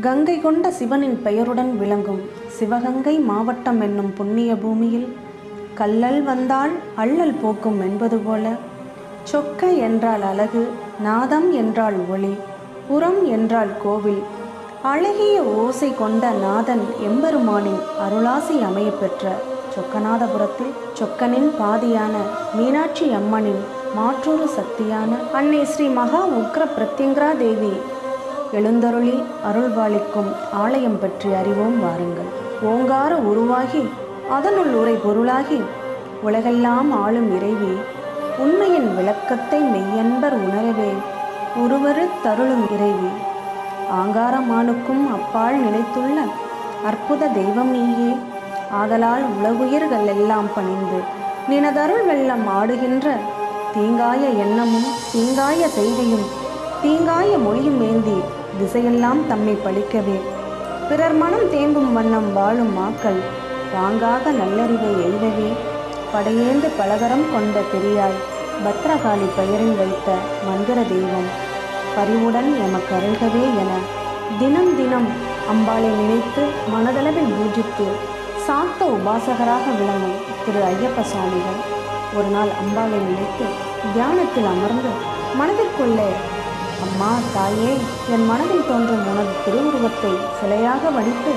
கங்கை கொண்ட சிவனின் பெயருடன் விளங்கும் சிவகங்கை மாவட்டம் என்னும் புண்ணிய பூமியில் கல்லல் வந்தால் அள்ளல் போக்கும் என்பது போல சொக்க என்றால் அழகு நாதம் என்றால் ஒளி புறம் என்றால் கோவில் அழகிய ஓசை கொண்ட நாதன் எம்பெருமானின் அருளாசி அமையப்பெற்ற சொக்கநாதபுரத்தில் சொக்கனின் பாதியான மீனாட்சி அம்மனின் மாற்றொரு சக்தியான அன்னை ஸ்ரீ மகா உக்ர பிரத்யங்கரா தேவி எழுந்தருளி அருள்பாலிக்கும் ஆலயம் பற்றி அறிவோம் வாருங்கள். ஓங்கார உருவாகி அதனுள் உரை பொருளாகி உலகெல்லாம் ஆளும் இறைவி உண்மையின் விளக்கத்தை மெய்யன்பர் உணரவே ஒருவரு தருளும் இறைவி. ஆங்காரமானுக்கும் அப்பால் நிலைத்துள்ள அற்புத தெய்வம் நீயே ஆதலால் உலகுயிர்கள் எல்லாம் பணிந்து நினதருள் வெள்ளம் ஆடுகின்ற தீங்காய எண்ணமும் தீங்காய செய்தியும் தீங்காய மொழியும் ஏந்தி திசையெல்லாம் தம்மை பழிக்கவே. பிறர் மனம் தேம்பும் வண்ணம் வாழும் மாக்கள் வாங்காக நல்லறிவை எய்தவே. படையேந்து பலகரம் கொண்ட பெரியாய் பத்ரகாளி பெயரில் வைத்த மந்திர தெய்வம் பரிவுடன் எமக்கு அருள்கவே என தினம் தினம் அம்பாளை நினைத்து மனதளவில் பூஜித்து சாத்த உபாசகராக விளங்கும் திரு ஐயப்ப சுவாமிகள் ஒரு நாள் அம்பாளை நினைத்து தியானத்தில் அமர்ந்து மனதிற்குள்ளே அம்மா தாயே என் மனதில் தோன்றும் உனது திருவுருவத்தை சிலையாக வடித்து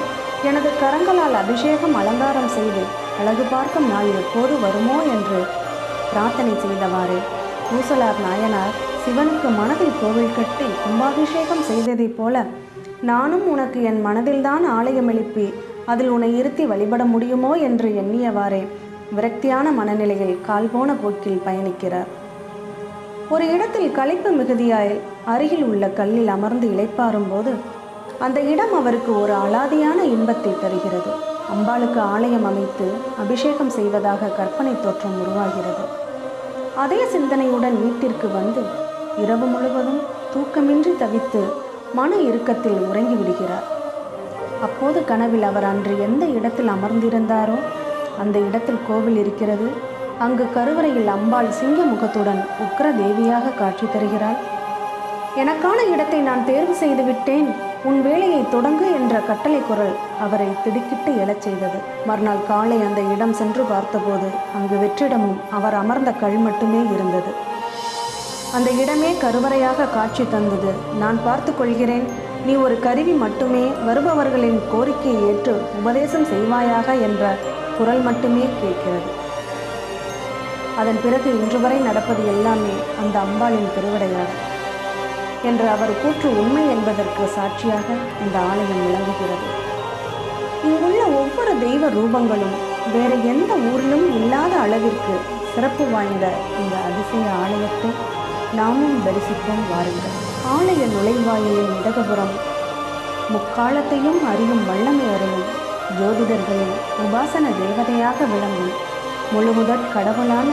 எனது கரங்களால் அபிஷேகம் அலங்காரம் செய்து அழகு பார்க்கும் நாள் எப்போது வருமோ என்று பிரார்த்தனை செய்தவாறு பூசலார் நாயனார் சிவனுக்கு மனதில் கோவில் கட்டி கும்பாபிஷேகம் செய்ததைப் போல நானும் உனக்கு என் மனதில்தான் ஆலயம் எழுப்பி அதில் உன்னை இருத்தி வழிபட முடியுமோ என்று எண்ணியவாறே விரக்தியான மனநிலையில் கால் போன போக்கில் பயணிக்கிறார். ஒரு இடத்தில் களைப்பு மிகுதியாய் அருகில் உள்ள கல்லில் அமர்ந்து இளைப்பாறும் போது அந்த இடம் அவருக்கு ஒரு அலாதியான இன்பத்தை தருகிறது. அம்பாளுக்கு ஆலயம் அமைத்து அபிஷேகம் செய்வதாக கற்பனை தோற்றம் உருவாகிறது. அதே சிந்தனையுடன் வீட்டிற்கு வந்து இரவு முழுவதும் தூக்கமின்றி தவித்து மன இறுக்கத்தில் உறங்கி விடுகிறார். அப்போது கனவில் அவர் அன்று எந்த இடத்தில் அமர்ந்திருந்தாரோ அந்த இடத்தில் கோவில் இருக்கிறது. அங்கு கருவறையில் அம்பாள் சிங்க முகத்துடன் உக்ர தேவியாக காட்சி தருகிறாள். எனக்கான இடத்தை நான் தேர்வு செய்து விட்டேன். உன் வேலையை தொடங்கு என்ற கட்டளை குரல் அவரை திடுக்கிட்டு எழச் செய்தது. மறுநாள் காலை அந்த இடம் சென்று பார்த்தபோது அங்கு வெற்றிடமும் அவர் அமர்ந்த கல் மட்டுமே இருந்தது. அந்த இடமே கருவறையாக காட்சி தந்தது. நான் பார்த்து கொள்கிறேன். நீ ஒரு கருவி மட்டுமே. வருபவர்களின் கோரிக்கையை ஏற்று உபதேசம் செய்வாயாக என்ற குரல் மட்டுமே கேட்கிறது. அதன் பிறகு இன்று வரை நடப்பது எல்லாமே அந்த அம்பாளின் திருவிடையாகும். என்று அவர் கூற்று உண்மை என்பதற்கு சாட்சியாக இந்த ஆலயம் விளங்குகிறது. இங்குள்ள ஒவ்வொரு தெய்வ ரூபங்களும் வேறு எந்த ஊரிலும் இல்லாத அளவிற்கு சிறப்பு வாய்ந்த இந்த அதிசய ஆலயத்தை நாமும் தரிசிப்போம் வாருங்கள். ஆலய நுழைவாயிலின் இடதுபுறம் முக்காலத்தையும் அறியும் வல்லமை அருளும் ஜோதிடர்களின் உபாசன தேவதையாக விளங்கும் முழுமுதற் கடவுளான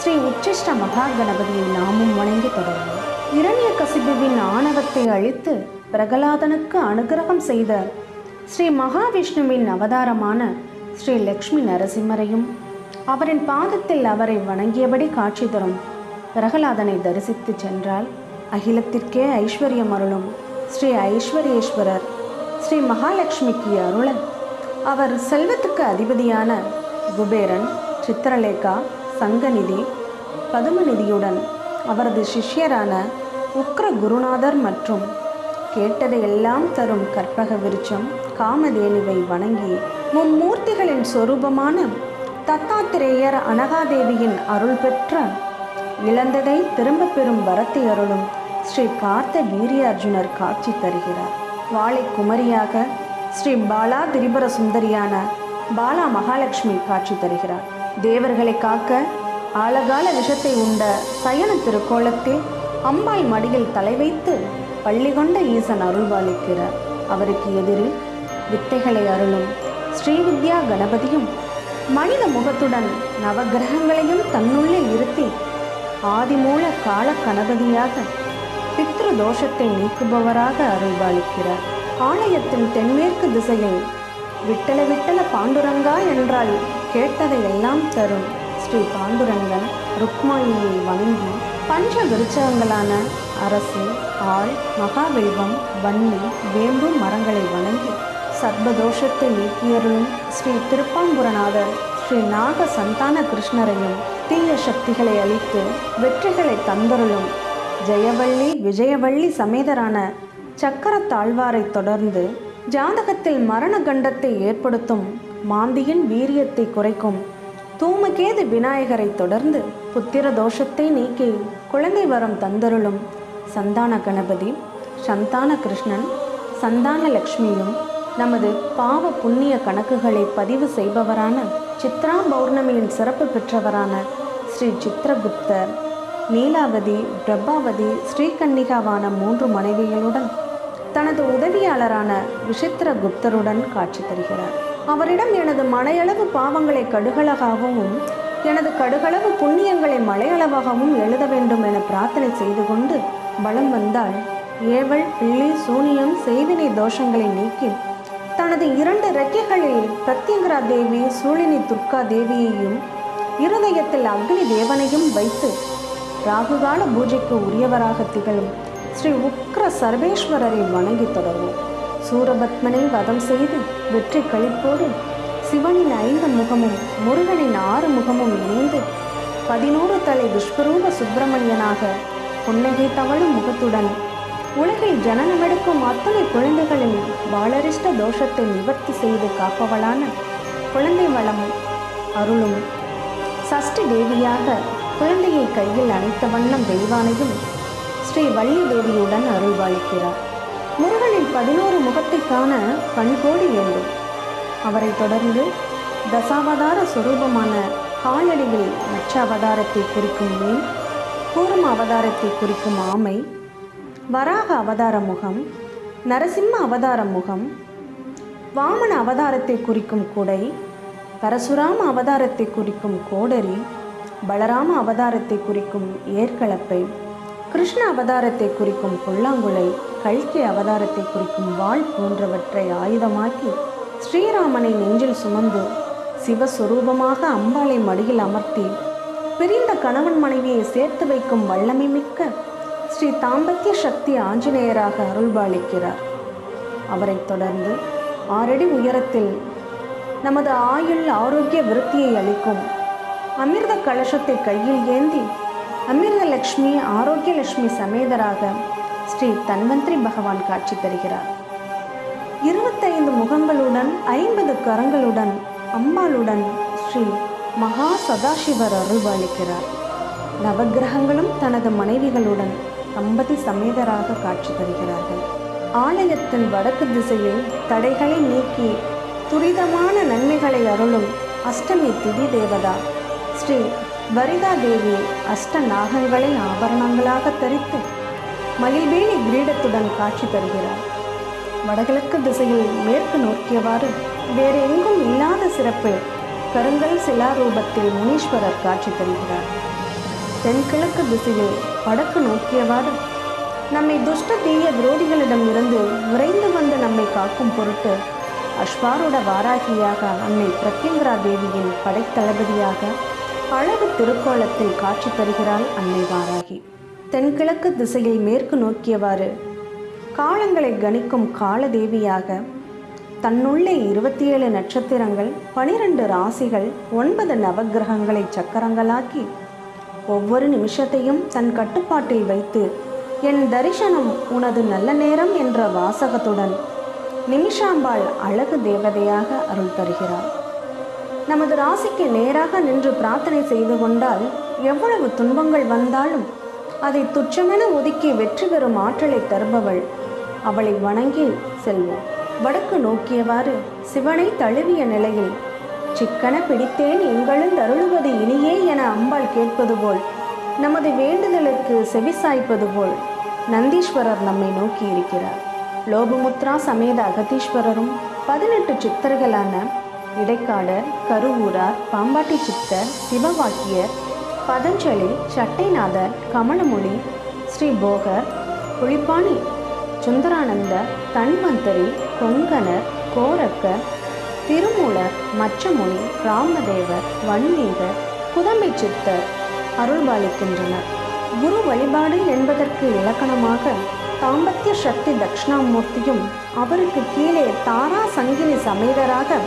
ஸ்ரீ உச்சிஷ்ட மகா கணபதியை நாமும் வணங்கி தொடர்வோம். இரணிய கசிபுவின் ஆணவத்தை அழித்து பிரகலாதனுக்கு அனுகிரகம் செய்த ஸ்ரீ மகாவிஷ்ணுவின் அவதாரமான ஸ்ரீ லக்ஷ்மி நரசிம்மரையும் அவரின் பாதத்தில் அவரை வணங்கியபடி காட்சி தரும் பிரகலாதனை தரிசித்து சென்றால் அகிலத்திற்கே ஐஸ்வர்யம் அருளும் ஸ்ரீ ஐஸ்வர்யேஸ்வரர் ஸ்ரீ மகாலட்சுமிக்கு அருள அவர் செல்வத்துக்கு அதிபதியான குபேரன் சித்திரலேகா சங்கநிதி பதுமநிதியுடன் அவரது சிஷ்யரான உக்ர குருநாதர் மற்றும் கேட்டதையெல்லாம் தரும் கற்பக விருச்சம் காமதேனுவை வணங்கி மும்மூர்த்திகளின் சொரூபமான தத்தாத்திரேயர் அனகாதேவியின் அருள் பெற்ற இழந்ததை திரும்பப் பெறும் வரத்தை அருளும் ஸ்ரீ கார்த்த வீரியார்ஜுனர் காட்சி தருகிறார். வாழை குமரியாக ஸ்ரீ பாலா திரிபுர சுந்தரியான பாலா மகாலட்சுமி காட்சி தருகிறார். தேவர்களை காக்க ஆழகால விஷத்தை உண்ட சயன திருக்கோலத்தில் அம்பாள் மடியில் தலை வைத்து பள்ளி கொண்ட ஈசன் அருள்வாளிக்கிறார். அவருக்கு எதிரில் வித்தைகளை அருளும் ஸ்ரீவித்யா கணபதியும் மனித முகத்துடன் நவகிரகங்களையும் தன்னுள்ளே இருத்தி ஆதிமூல கால கணபதியாக பித்ரு தோஷத்தை நீக்குபவராக அருள்வாளிக்கிறார். ஆலயத்தின் தென்மேற்கு திசையில் விட்டல விட்டல பாண்டுரங்கா என்றால் கேட்டதை எல்லாம் தரும். ஸ்ரீ பாண்டுரங்கன் ருக்மாயியை வணங்கி பஞ்ச விருச்சகங்களான அரசு ஆள் மகாவெல்வம் வன்னி வேம்பு மரங்களை வணங்கி சர்வதோஷத்தை நீக்கியருளும் ஸ்ரீ திருப்பாம்புரநாதர் ஸ்ரீ நாக சந்தான கிருஷ்ணரையும் தீய சக்திகளை அளித்து வெற்றிகளை தந்தருளும். ஜெயவள்ளி விஜயவள்ளி சமேதரான சக்கரத்தாழ்வாரை தொடர்ந்து ஜாதகத்தில் மரண கண்டத்தை ஏற்படுத்தும். மாந்தியின் வீரியத்தை குறைக்கும். தூமகேது விநாயகரை தொடர்ந்து புத்திர தோஷத்தை நீக்கி குழந்தை வரம் தந்தருளும். சந்தான கணபதி சந்தான கிருஷ்ணன் சந்தான லக்ஷ்மியும் நமது பாவ புண்ணிய கணக்குகளை பதிவு செய்பவரான சித்ரா பௌர்ணமியின் சிறப்பு பெற்றவரான ஸ்ரீ சித்ரகுப்தர் நீலாவதி பிரபாவதி ஸ்ரீகன்னிகாவான மூன்று மனைவிகளுடன் தனது உதவியாளரான விசித்திர குப்தருடன் காட்சி தருகிறார். அவரிடம் எனது மலையளவு பாவங்களை கடுகளகாகவும் எனது கடுகளவு புண்ணியங்களை மலையளவாகவும் எழுத வேண்டும் என பிரார்த்தனை செய்து கொண்டு பலம் வந்தால் ஏவல் பிள்ளி சூனியம் செய்வினை தோஷங்களை நீக்கி தனது இரண்டு ரெக்கைகளில் பிரத்யங்கரா தேவி சூழினி துர்கா தேவியையும் இருதயத்தில் அக்னி தேவனையும் வைத்து ராகுகால பூஜைக்கு உரியவராக திகழும் ஸ்ரீ உக்ர சர்வேஸ்வரரை வணங்கி தொடர்வோம். சூரபத்மனை வதம் செய்து வெற்றி கழிப்போடு சிவனின் ஐந்து முகமும் முருகனின் ஆறு முகமும் இணைந்து பதினோரு தலை விஸ்வரூப சுப்பிரமணியனாக புன்னகை தவழும் முகத்துடன் உலகில் ஜனனமெடுக்கும் அத்தனை குழந்தைகளின் பாலரிஷ்ட தோஷத்தை நிவர்த்தி செய்து காப்பவளான குழந்தை வளமும் அருளும். சஷ்டி தேவியாக குழந்தையை கையில் அணைத்த வண்ணம் தெய்வானையும் ஸ்ரீ வள்ளி தேவியுடன் அருள்பாலிக்கிறார் முருகனின் பதினோரு முகத்தை காண பணிகோடி வேண்டும். அவரை தொடர்ந்து தசாவதார சுரூபமான காலடியில் மச்ச அவதாரத்தை குறிக்கும் மீன் கூர்ம அவதாரத்தை குறிக்கும் ஆமை வராக அவதார முகம் நரசிம்ம அவதார முகம் வாமன அவதாரத்தை குறிக்கும் குடை பரசுராம அவதாரத்தை குறிக்கும் கோடரி பலராம அவதாரத்தை குறிக்கும் ஏற்களப்பை கிருஷ்ண அவதாரத்தை குறிக்கும் புல்லாங்குழை கல்கி அவதாரத்தை குறிக்கும் வாள் போன்றவற்றை ஆயுதமாக்கி ஸ்ரீராமனை நெஞ்சில் சுமந்து சிவஸ்வரூபமாக அம்பாளை மடியில் அமர்த்தி பிரிந்த கணவன் மனைவியை சேர்த்து வைக்கும் வல்லமை மிக்க ஸ்ரீ தாம்பத்திய சக்தி ஆஞ்சநேயராக அருள்பாலிக்கிறார். அவரைத் தொடர்ந்து ஆறடி உயரத்தில் நமது ஆயுள் ஆரோக்கிய விருத்தியை அளிக்கும் அமிர்த கலசத்தை கையில் ஏந்தி அமிர்த லக்ஷ்மி ஆரோக்கிய லட்சுமி சமேதராக ஸ்ரீ தன்வந்திரி பகவான் காட்சி தருகிறார். இருபத்தைந்து முகங்களுடன் ஐம்பது கரங்களுடன் அம்பாளுடன் ஸ்ரீ மகா சதாசிவர் அருள்பாலிக்கிறார். நவக்கிரகங்களும் தனது மனைவிகளுடன் தம்பதி சமேதராக காட்சி தருகிறார்கள். ஆலயத்தின் வடக்கு திசையில் தடைகளை நீக்கி துரிதமான நன்மைகளை அருளும் அஷ்டமி திதி தேவதா ஸ்ரீ வரிதா தேவி அஷ்ட நாகங்களை ஆபரணங்களாக தரித்து மயில்வேணி கிரீடத்துடன் காட்சி தருகிறார் வடகிழக்கு திசையில் மேற்கு நோக்கியவாறு வேறு எங்கும் இல்லாத சிறப்பு கருங்கல் சிலாரூபத்தில் முனீஸ்வரர் காட்சி தருகிறார். தென்கிழக்கு திசையில் வடக்கு நோக்கியவாறு நம்மை துஷ்ட தீய விரோதிகளிடம் இருந்து விரைந்து வந்து நம்மை காக்கும் பொருட்டு அஸ்வாரூட வாராகியாக அன்னை பிரத்யங்கரா தேவியின் படைத்தளபதியாக அழகு திருக்கோலத்தில் காட்சி தருகிறாள் அன்னை வாராகி. தென்கிழக்கு திசையில் மேற்கு நோக்கியவாறு காலங்களை கணிக்கும் காலதேவியாக தன்னுள்ளே இருபத்தி ஏழு நட்சத்திரங்கள் பனிரெண்டு ராசிகள் ஒன்பது நவகிரகங்களை சக்கரங்களாக்கி ஒவ்வொரு நிமிஷத்தையும் தன் கட்டுப்பாட்டில் வைத்து என் தரிசனம் உனது நல்ல நேரம் என்ற வாசகத்துடன் நிமிஷாம்பாள் அழகு தேவதையாக அருள் தருகிறார் நமது ராசிக்கு நேராக நின்று பிரார்த்தனை செய்து கொண்டால் எவ்வளவு துன்பங்கள் வந்தாலும் அதை துச்சமென ஒதுக்கி வெற்றி பெறும் ஆற்றலை தருபவள். அவளை வணங்கி செல்வோம். வடக்கு நோக்கியவாறு சிவனை தழுவிய நிலையில் சிக்கன பிடித்தேன் எங்களும் அருளுவது இனியே என அம்பாள் கேட்பது போல் நமது வேண்டுதலுக்கு செவிசாய்ப்பது போல் நந்தீஸ்வரர் நம்மை நோக்கி இருக்கிறார் லோபமுத்ரா சமேத அகதீஸ்வரரும் பதினெட்டு சித்தர்களான இடைக்காலர் கருவூரார் பாம்பாட்டி சித்தர் சிவவாக்கியர் பதஞ்சலி சட்டைநாதர் கமலமொழி ஸ்ரீ போகர் புளிப்பாணி சுந்தரானந்த தன்வந்தரி கொங்கணர் கோரக்கர் திருமூலர் மச்சமொழி ராமதேவர் வன்மீகர் புதமை சித்தர் அருள்பாலிக்கின்றனர். குரு வழிபாடு என்பதற்கு இலக்கணமாக தாம்பத்திய சக்தி தட்சிணாமூர்த்தியும் அவருக்கு கீழே தாரா சங்கினி சமேதராக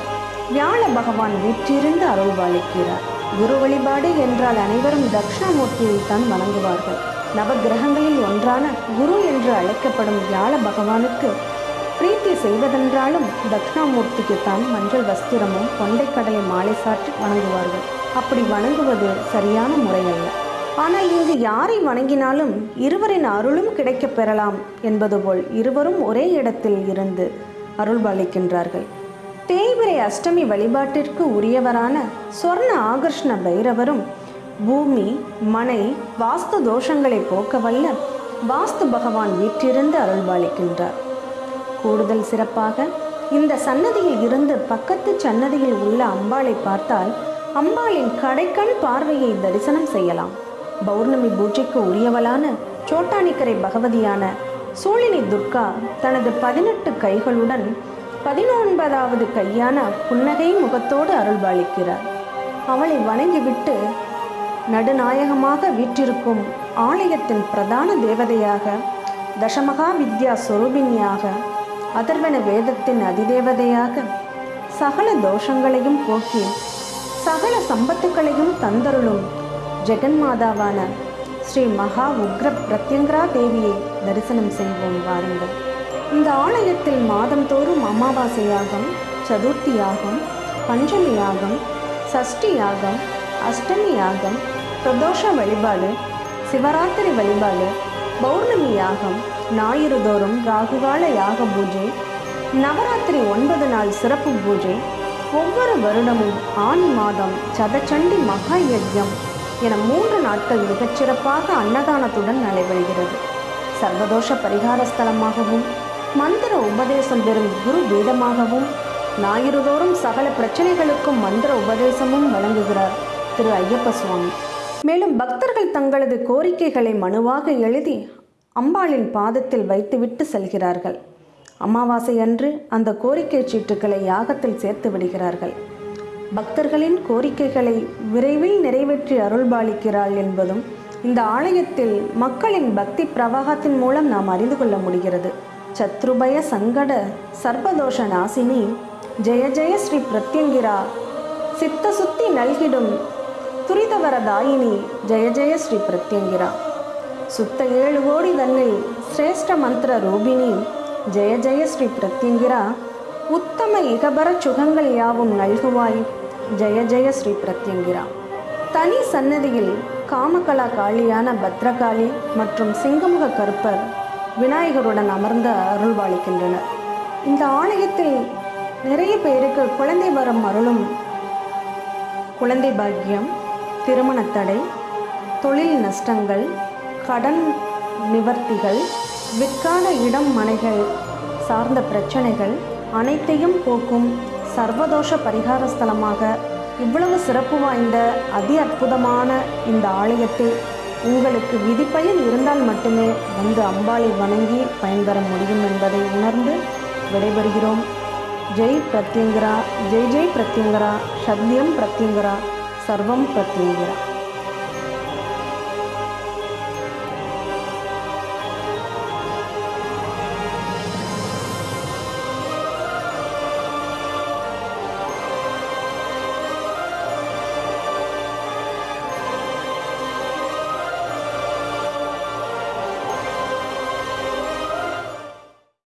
வியாழ பகவான் வீற்றிருந்து அருள்பாலிக்கிறார் குரு வழிபாடு என்றால் அனைவரும் தட்சிணாமூர்த்தியை தான் வணங்குவார்கள். நவகிரகங்களில் ஒன்றான குரு என்று அழைக்கப்படும் வியாழ பகவானுக்கு பிரீத்தி செய்வதென்றாலும் தக்ஷணாமூர்த்திக்கு தான் மஞ்சள் வஸ்திரமும் கொண்டைக்கடலை மாலை சாற்றி வணங்குவார்கள். அப்படி வணங்குவது சரியான முறையல்ல. ஆனால் இங்கு யாரை வணங்கினாலும் இருவரின் அருளும் கிடைக்கப் பெறலாம் என்பது போல் இருவரும் ஒரே இடத்தில் இருந்து அருள்பாலிக்கின்றார்கள் தேய்பிரை அஷ்டமி வழிபாட்டிற்கு உரியவரான சொர்ண ஆகர்ஷ்ண பைரவரும் பூமி மனை வாஸ்து தோஷங்களை போக்க வல்ல வாஸ்து பகவான் வீற்றிருந்து அருள்பாலிக்கின்றார். கூடுதல் சிறப்பாக இந்த சன்னதியில் இருந்து பக்கத்து சன்னதியில் உள்ள அம்பாளை பார்த்தால் அம்பாளின் கடைக்கண் பார்வையை தரிசனம் செய்யலாம். பௌர்ணமி பூஜைக்கு உரியவளான சோட்டானிக்கரை பகவதியான சூழினி துர்கா தனது பதினெட்டு கைகளுடன் பதினொன்பதாவது கையான புன்னகை முகத்தோடு அருள்பாலிக்கிறார். அவளை வணங்கிவிட்டு நடுநாயகமாக வீற்றிருக்கும் ஆலயத்தின் பிரதான தேவதையாக தசமகா வித்யா சொரூபிணியாக அதர்வன வேதத்தின் அதிதேவதையாக சகல தோஷங்களையும் போக்கி சகல சம்பத்துக்களையும் தந்தருளும் ஜெகன்மாதாவான ஸ்ரீ மகா உக்ர பிரத்யங்கரா தேவியை தரிசனம் செய்வோம் வாருங்கள். இந்த ஆலயத்தில் மாதந்தோறும் அமாவாசை யாகம் சதுர்த்தி யாகம் பஞ்சமி யாகம் சஷ்டி யாகம் அஷ்டமி யாகம் பிரதோஷ வழிபாடு சிவராத்திரி வழிபாடு பௌர்ணமி யாகம் ஞாயிறு தோறும் ராகுகால யாக பூஜை நவராத்திரி ஒன்பது நாள் சிறப்பு பூஜை ஒவ்வொரு வருடமும் ஆணி மாதம் சதச்சண்டி மகா யஜ்யம் என மூன்று நாட்கள் மிகச்சிறப்பாக அன்னதானத்துடன் நடைபெறுகிறது. சர்வதோஷ பரிகார ஸ்தலமாகவும் மந்திர உபதேசம் பெறும் குரு பீடமாகவும் ஞாயிறுதோறும் சகல பிரச்சனைகளுக்கும் மந்திர உபதேசமும் வழங்குகிறார் திரு ஐயப்ப சுவாமி. மேலும் பக்தர்கள் தங்களது கோரிக்கைகளை மனுவாக எழுதி அம்பாளின் பாதத்தில் வைத்துவிட்டு செல்கிறார்கள். அமாவாசை அன்று அந்த கோரிக்கை சீட்டுகளை யாகத்தில் சேர்த்து விடுகிறார்கள். பக்தர்களின் கோரிக்கைகளை விரைவில் நிறைவேற்றி அருள்பாலிக்கிறாள் என்பதும் இந்த ஆலயத்தில் மக்களின் பக்தி பிரவாகத்தின் மூலம் நாம் அறிந்து கொள்ள முடிகிறது. சத்ருபய சங்கட சர்வதோஷ நாசினி ஜெய ஜெய ஸ்ரீ பிரத்யங்கிரா. சித்த சுத்தி நல்கிடும் துரிதவரதாயினி ஜெய ஜெய ஸ்ரீ பிரத்யங்கிரா. சுத்த ஏழு கோடி தன்னில் சிரேஷ்ட மந்திர ரூபிணி. ஜெய ஜெய ஸ்ரீ பிரத்யங்கிரா. உத்தம இகபர சுகங்கள் யாவும் நல்குவாய். ஜெய ஜெய ஸ்ரீ பிரத்யங்கிரா. தனி சன்னதியில் காமகலா காளியான பத்ரகாளி மற்றும் சிங்கமுக கருப்பர். விநாயகருடன் அமர்ந்து அருள்வாளிக்கின்றனர் இந்த ஆலயத்தில் நிறைய பேருக்கு குழந்தை வரம் அருளும் குழந்தை பாக்கியம் திருமண தடை தொழில் நஷ்டங்கள் கடன் நிவர்த்திகள் விற்கான இடம் மனைகள் சார்ந்த பிரச்சனைகள் அனைத்தையும் போக்கும் சர்வதோஷ பரிகார ஸ்தலமாக இவ்வளவு சிறப்பு வாய்ந்த அதி அற்புதமான இந்த ஆலயத்தை உங்களுக்கு விதிப்பயன் இருந்தால் மட்டுமே வந்து அம்பாளை வணங்கி பயன்பெற முடியும் என்பதை உணர்ந்து விடைபெறுகிறோம். ஜெய் பிரத்யங்கரா ஜெய் ஜெய் பிரத்யங்கரா சத்யம் பிரத்யங்கரா சர்வம் பிரத்யங்கரா.